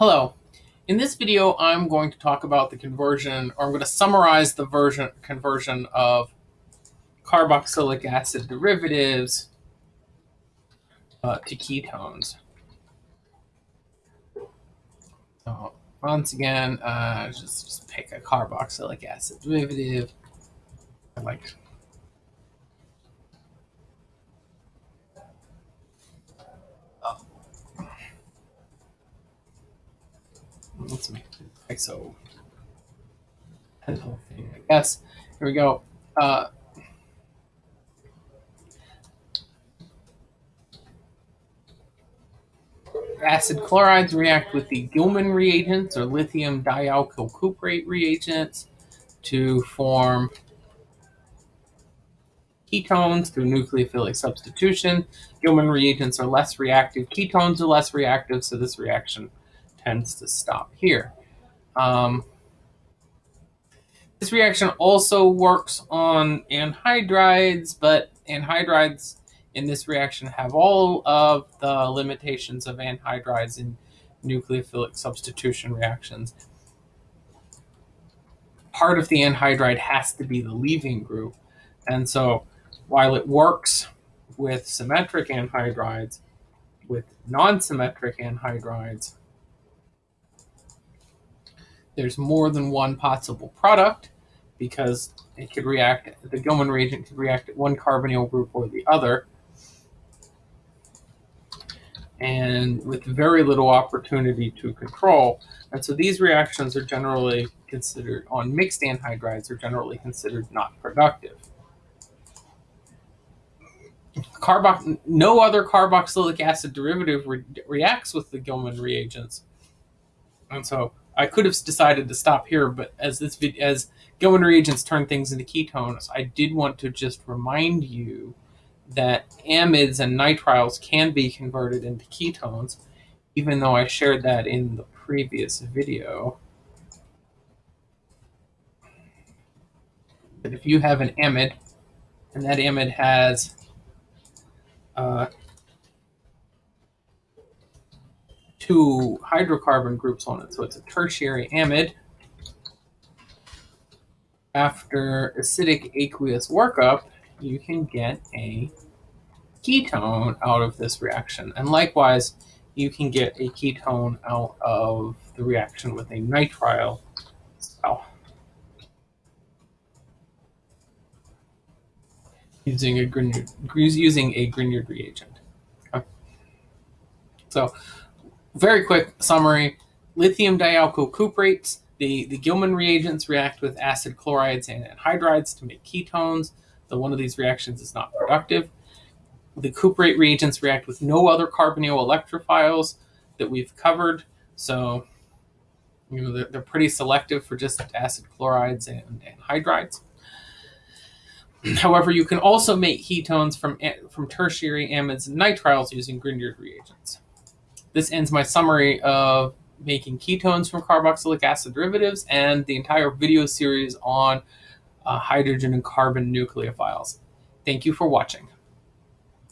Hello. In this video, I'm going to talk about the conversion, or I'm going to summarize the version conversion of carboxylic acid derivatives uh, to ketones. So once again, uh, just, just pick a carboxylic acid derivative. I like let's make it ISO that thing, I guess. Here we go. Uh, acid chlorides react with the Gilman reagents or lithium dialkyl cuprate reagents to form ketones through nucleophilic substitution. Gilman reagents are less reactive. Ketones are less reactive, so this reaction tends to stop here. Um, this reaction also works on anhydrides, but anhydrides in this reaction have all of the limitations of anhydrides in nucleophilic substitution reactions. Part of the anhydride has to be the leaving group. And so while it works with symmetric anhydrides, with non-symmetric anhydrides, there's more than one possible product because it could react, the Gilman reagent could react at one carbonyl group or the other. And with very little opportunity to control. And so these reactions are generally considered, on mixed anhydrides, are generally considered not productive. No other carboxylic acid derivative re reacts with the Gilman reagents. And so I could have decided to stop here, but as this video as Gilman reagents turn things into ketones, I did want to just remind you that amides and nitriles can be converted into ketones, even though I shared that in the previous video. But if you have an amide, and that amide has uh, two hydrocarbon groups on it. So it's a tertiary amide. After acidic aqueous workup, you can get a ketone out of this reaction. And likewise, you can get a ketone out of the reaction with a nitrile cell. Using a Grignard, using a Grignard reagent. Okay. So very quick summary, lithium dialkyl cuprates, the, the Gilman reagents react with acid chlorides and anhydrides to make ketones, though one of these reactions is not productive. The cuprate reagents react with no other carbonyl electrophiles that we've covered, so you know they're, they're pretty selective for just acid chlorides and anhydrides. However, you can also make ketones from, from tertiary amides and nitriles using Grignard reagents. This ends my summary of making ketones from carboxylic acid derivatives and the entire video series on uh, hydrogen and carbon nucleophiles. Thank you for watching.